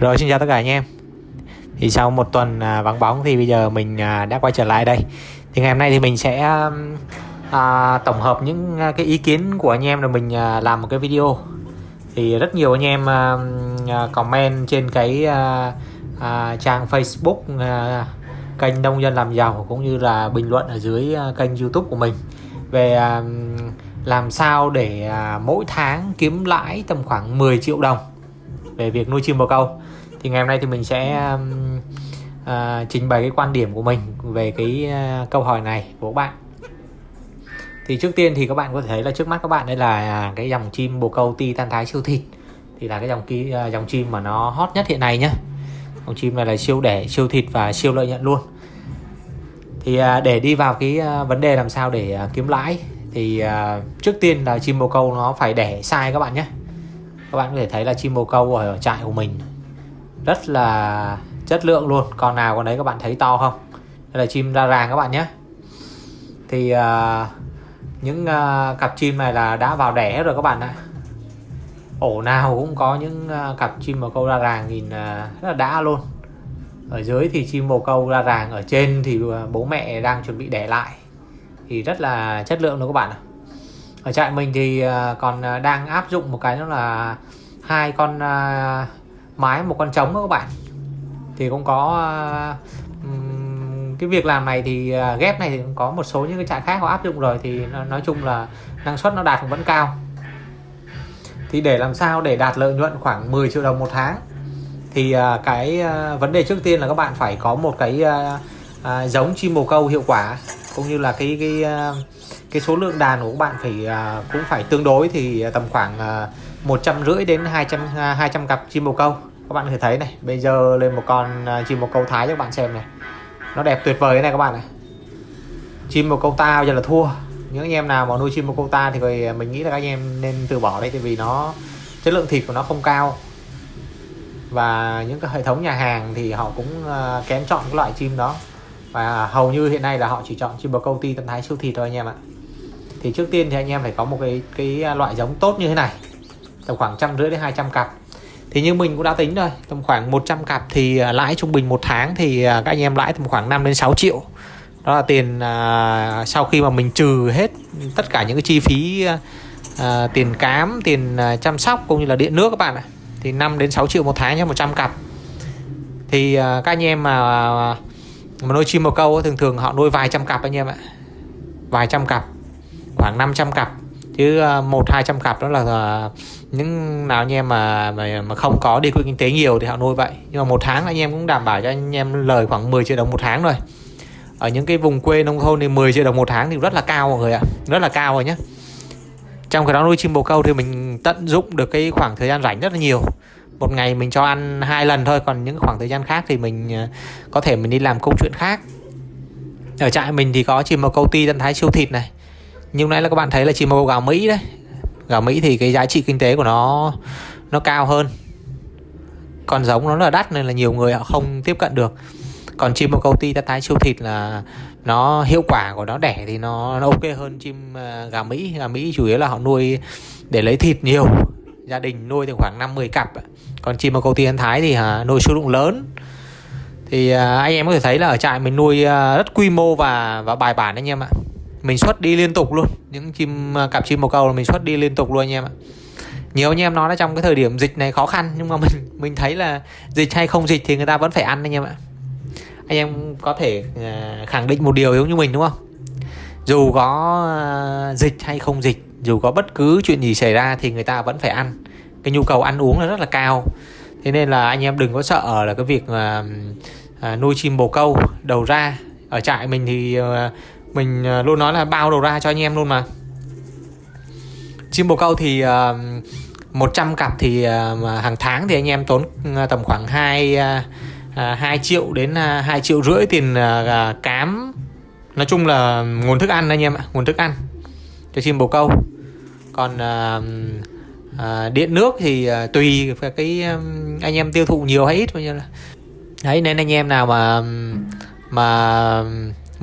Rồi xin chào tất cả anh em. Thì sau một tuần à, vắng bóng thì bây giờ mình à, đã quay trở lại đây. Thì ngày hôm nay thì mình sẽ à, tổng hợp những à, cái ý kiến của anh em rồi mình à, làm một cái video. Thì rất nhiều anh em à, à, comment trên cái à, à, trang Facebook à, kênh Nông Dân Làm Giàu cũng như là bình luận ở dưới à, kênh YouTube của mình Về à, làm sao để à, mỗi tháng kiếm lãi tầm khoảng 10 triệu đồng về việc nuôi chim bồ câu. Thì ngày hôm nay thì mình sẽ um, uh, trình bày cái quan điểm của mình về cái uh, câu hỏi này của các bạn. Thì trước tiên thì các bạn có thể thấy là trước mắt các bạn đây là cái dòng chim bồ câu ti tan thái siêu thịt. Thì là cái dòng ki, uh, à, dòng chim mà nó hot nhất hiện nay nhé dòng chim này là siêu đẻ siêu thịt và siêu lợi nhuận luôn. Thì uh, để đi vào cái uh, vấn đề làm sao để uh, kiếm lãi thì uh, trước tiên là chim bồ câu nó phải đẻ sai các bạn nhé các bạn có thể thấy là chim bồ câu ở trại của mình rất là chất lượng luôn. Con nào con đấy các bạn thấy to không? Đây là chim ra ràng các bạn nhé. Thì uh, những uh, cặp chim này là đã vào đẻ rồi các bạn ạ. Ổ nào cũng có những uh, cặp chim bồ câu ra ràng nhìn uh, rất là đã luôn. Ở dưới thì chim bồ câu ra ràng ở trên thì uh, bố mẹ đang chuẩn bị đẻ lại. Thì rất là chất lượng luôn các bạn ạ ở trại mình thì ờ, còn ờ, đang áp dụng một cái đó là hai con ờ, mái, một con trống các bạn. Thì cũng có cái việc làm này thì ghép này thì cũng có một số những cái trại khác họ áp dụng rồi thì nói chung là năng suất nó đạt cũng vẫn cao. Thì để làm sao để đạt lợi nhuận khoảng 10 triệu đồng một tháng, thì cái vấn đề trước tiên là các bạn phải có một cái giống chim bồ câu hiệu quả, cũng như là cái cái cái số lượng đàn của các bạn phải uh, cũng phải tương đối thì tầm khoảng à, một trăm rưỡi đến 200 200 à, cặp chim bồ câu. Các bạn có thể thấy này bây giờ lên một con uh, chim bồ câu thái cho các bạn xem này. Nó đẹp tuyệt vời này các bạn này. Chim bồ câu ta bây giờ là thua. Những anh em nào mà nuôi chim bồ câu ta thì mình nghĩ là các anh em nên từ bỏ đấy tại vì nó chất lượng thịt của nó không cao. Và những cái hệ thống nhà hàng thì họ cũng uh, kém chọn cái loại chim đó. Và hầu như hiện nay là họ chỉ chọn chim bồ câu ti tân thái siêu thịt thôi anh em ạ thì trước tiên thì anh em phải có một cái cái loại giống tốt như thế này. Tầm khoảng trăm rưỡi đến 200 cặp. Thì như mình cũng đã tính rồi tầm khoảng 100 cặp thì à, lãi trung bình một tháng thì à, các anh em lãi tầm khoảng 5 đến 6 triệu. Đó là tiền à, sau khi mà mình trừ hết tất cả những cái chi phí à, tiền cám tiền à, chăm sóc cũng như là điện nước các bạn ạ thì 5 đến 6 triệu một tháng cho 100 cặp. Thì à, các anh em mà à, mà nuôi chim bồ câu thường thường họ nuôi vài trăm cặp anh em ạ. Vài trăm cặp khoảng 500 cặp. Chứ ờ, một hai trăm cặp đó là ờ, những nào anh em mà mà, mà không có đi kinh tế nhiều thì họ nuôi vậy. Nhưng mà một tháng anh em cũng đảm bảo cho anh em lời khoảng 10 triệu đồng một tháng rồi ở những cái vùng quê nông thôn thì 10 triệu đồng một tháng thì rất là cao mọi người ạ. Rất là cao rồi nhé trong cái đó nuôi chim bồ câu thì mình tận dụng được cái khoảng thời gian rảnh rất là nhiều. Một ngày mình cho ăn hai lần thôi còn những khoảng thời gian khác thì mình ờ, có thể mình đi làm công chuyện khác. Ở trại mình thì có chim bồ câu ti tân thái siêu thịt này nhưng nãy là các bạn thấy là chim bồ gạo Mỹ đấy. Gạo Mỹ thì cái giá trị kinh tế của nó nó cao hơn. Còn giống nó là đắt nên là nhiều người họ không tiếp cận được. Còn chim bồ câu ti tái siêu thịt là nó hiệu quả của nó đẻ thì nó, nó ok hơn chim gà Mỹ. Gà Mỹ chủ yếu là họ nuôi để lấy thịt nhiều. Gia đình nuôi thì khoảng 50 cặp. Còn chim bồ câu ti thái thì à, nuôi số lượng lớn. Thì à, anh em có thể thấy là ở trại mình nuôi à, rất quy mô và và bài bản anh em ạ mình xuất đi liên tục luôn. Những chim à, cặp chim bồ câu là mình xuất đi liên tục luôn anh em ạ. Nhiều anh em nói là trong cái thời điểm dịch này khó khăn, nhưng mà mình mình thấy là dịch hay không dịch thì người ta vẫn phải ăn anh em ạ. Anh em có thể à, khẳng định một điều giống như mình, đúng không? Dù có à, dịch hay không dịch, dù có bất cứ chuyện gì xảy ra thì người ta vẫn phải ăn. Cái nhu cầu ăn uống là rất là cao. Thế nên là anh em đừng có sợ là cái việc nuôi chim bồ câu đầu ra. Ở trại mình thì mình à, luôn nói là bao đầu ra cho anh em luôn mà. Chim bồ câu thì à, uh, 100 cặp thì uh, hàng tháng thì anh em tốn tầm khoảng 2 uh, 2 triệu đến uh, 2 triệu rưỡi tiền uh, cám. Nói chung là nguồn thức ăn anh em ạ nguồn thức ăn cho chim bồ câu còn uh, uh, điện nước thì uh, tùy cái um, anh em tiêu thụ nhiều hay ít bao nhiêu là đấy nên anh em nào mà mà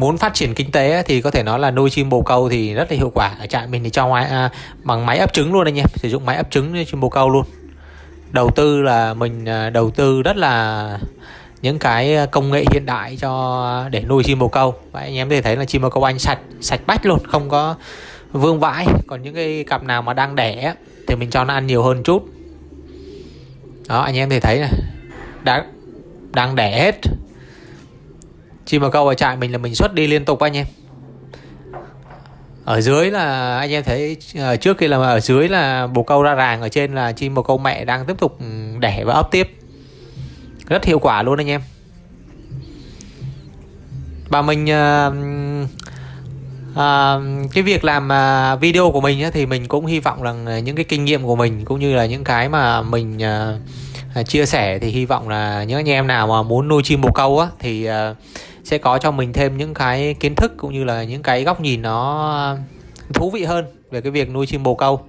muốn phát triển kinh tế thì có thể nói là nuôi chim bồ câu thì rất là hiệu quả. Ở trại mình thì cho ngoài à, bằng máy ấp trứng luôn anh em sử dụng máy ấp trứng chim bồ câu luôn. Đầu tư là mình à, đầu tư rất là những cái công nghệ hiện đại cho để nuôi chim bồ câu. Và anh em có thể thấy là chim bồ câu anh sạch sạch bách luôn không có vương vãi. Còn những cái cặp nào mà đang đẻ thì mình cho nó ăn nhiều hơn chút. Đó anh em thì thấy này đang đang đẻ hết chim bồ câu ở trại mình là mình xuất đi liên tục anh em. Ở dưới là anh em thấy ờ, trước khi là ở dưới là bồ câu ra ràng ở trên là chim bồ câu mẹ đang tiếp tục đẻ và ấp tiếp. Rất hiệu quả luôn anh em. Và mình uh, uh, cái việc làm uh, video của mình thì mình cũng hy vọng rằng những cái kinh nghiệm của mình cũng như là những cái mà mình uh, chia sẻ thì hy vọng là những anh em nào mà muốn nuôi chim bồ câu á thì uh, sẽ có cho mình thêm những cái kiến thức cũng như là những cái góc nhìn nó ờ, thú vị hơn về cái việc nuôi chim bồ câu.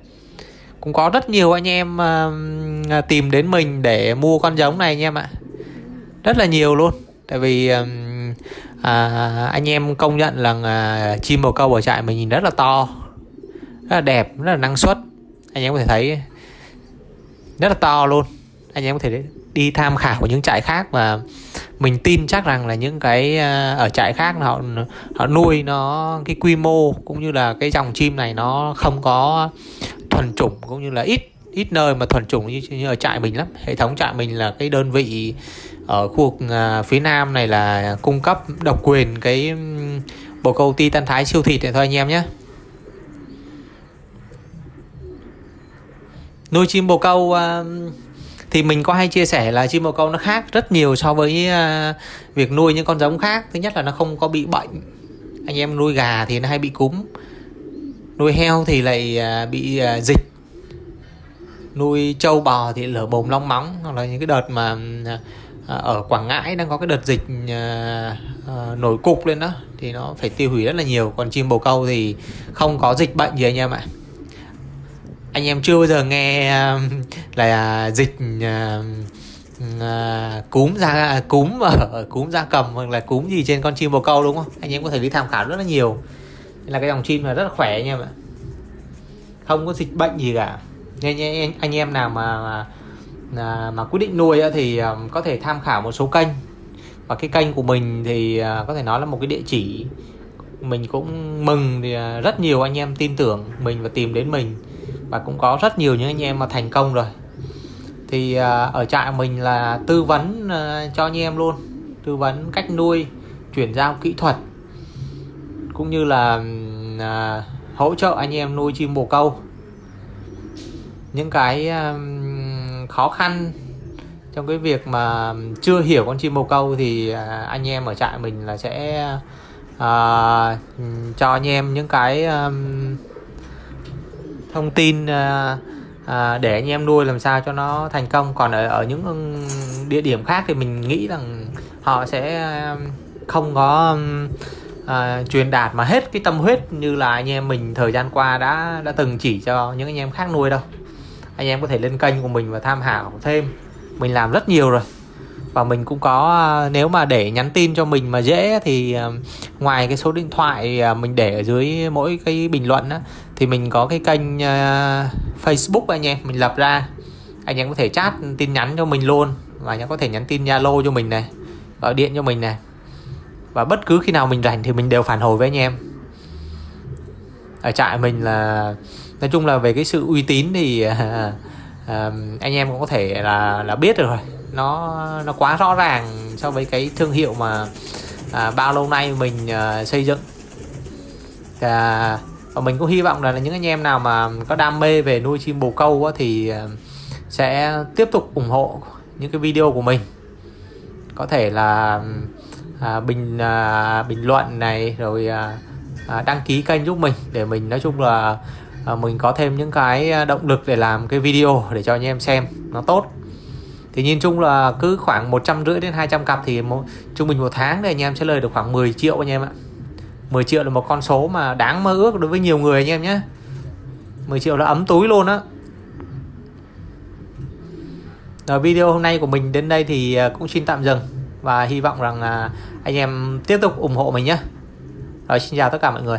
Cũng có rất nhiều anh em uh, tìm đến mình để mua con giống này anh em ạ. Rất là nhiều luôn. Tại vì uh, à, anh em công nhận là uh, chim bồ câu ở trại mình nhìn rất là to rất là đẹp rất là năng suất. Anh em có thể thấy rất là to luôn. Anh em có thể đi tham khảo của những trại khác và mình tin chắc rằng là những cái ờ, ở trại khác họ họ nuôi nó cái quy mô cũng như là cái dòng chim này nó không có thuần chủng cũng như là ít ít nơi mà thuần chủng như, như ở trại mình lắm. Hệ thống trại mình là cái đơn vị ở khu vực ờ, phía nam này là cung cấp độc quyền cái bồ câu ti tan thái siêu thịt này thôi anh em nhé. Nuôi chim bồ câu uh, thì mình có hay chia sẻ là chim bồ câu nó khác rất nhiều so với uh, việc nuôi những con giống khác. Thứ nhất là nó không có bị bệnh. Anh em nuôi gà thì nó hay bị cúm. Nuôi heo thì lại uh, bị uh, dịch. Nuôi trâu bò thì lở mồm long móng. Hoặc là những cái đợt mà uh, ở Quảng Ngãi đang có cái đợt dịch uh, uh, nổi cục lên đó thì nó phải tiêu hủy rất là nhiều. Còn chim bồ câu thì không có dịch bệnh gì anh em ạ anh em chưa bao giờ nghe um, là à, dịch à, à, cúm da cúm ở cúm da cầm hoặc là cúm gì trên con chim bồ câu đúng không? Anh em có thể đi tham khảo rất là nhiều. Là cái dòng chim là rất là khỏe anh em ạ không có dịch bệnh gì cả. Nên anh em nào mà mà, mà quyết định nuôi thì có thể tham khảo một số kênh. Và cái kênh của mình thì có thể nói là một cái địa chỉ. Mình cũng mừng thì rất nhiều anh em tin tưởng mình và tìm đến mình và cũng có rất nhiều những anh em mà thành công rồi. Thì à, ở trại mình là tư vấn à, cho anh em luôn. Tư vấn cách nuôi chuyển giao kỹ thuật. Cũng như là à, hỗ trợ anh em nuôi chim bồ câu. Những cái khó khăn trong cái việc mà chưa hiểu con chim bồ câu thì anh em ở trại mình là sẽ uh, cho anh em những cái um, thông tin à, à, để anh em nuôi làm sao cho nó thành công. Còn ở, ở những địa điểm khác thì mình nghĩ rằng họ sẽ à, không có à, truyền đạt mà hết cái tâm huyết như là anh em mình thời gian qua đã đã từng chỉ cho những anh em khác nuôi đâu. Anh em có thể lên kênh của mình và tham khảo thêm. Mình làm rất nhiều rồi. Và mình cũng có à, nếu mà để nhắn tin cho mình mà dễ thì à, ngoài cái số điện thoại mình để ở dưới mỗi cái bình luận á thì mình có cái kênh uh, Facebook anh em mình lập ra. Anh em có thể chat tin nhắn cho mình luôn. Và anh em có thể nhắn tin Zalo cho mình này gọi điện cho mình này. Và bất cứ khi nào mình rảnh thì mình đều phản hồi với anh em. Ở trại mình là nói chung là về cái sự uy tín thì uh, uh, anh em cũng có thể là là biết được rồi. Nó nó quá rõ ràng so với cái thương hiệu mà uh, bao lâu nay mình uh, xây dựng. Uh, và mình cũng hy vọng là những anh em nào mà có đam mê về nuôi chim bồ câu á, thì ờ, sẽ tiếp tục ủng hộ những cái video của mình. Có thể là à, bình à, bình luận này rồi à, à, đăng ký kênh giúp mình để mình nói chung là à, mình có thêm những cái à, động lực để làm cái video để cho anh em xem nó tốt. Thì nhìn chung là cứ khoảng một trăm rưỡi đến 200 cặp thì một, trung bình một tháng thì anh em sẽ lời được khoảng 10 triệu anh em ạ. 10 triệu là một con số mà đáng mơ ước đối với nhiều người anh em nhé. 10 triệu là ấm túi luôn á. Rồi video hôm nay của mình đến đây thì à, cũng xin tạm dừng Và hy vọng rằng à, anh em tiếp tục ủng hộ mình nhé. Rồi, xin chào tất cả mọi người.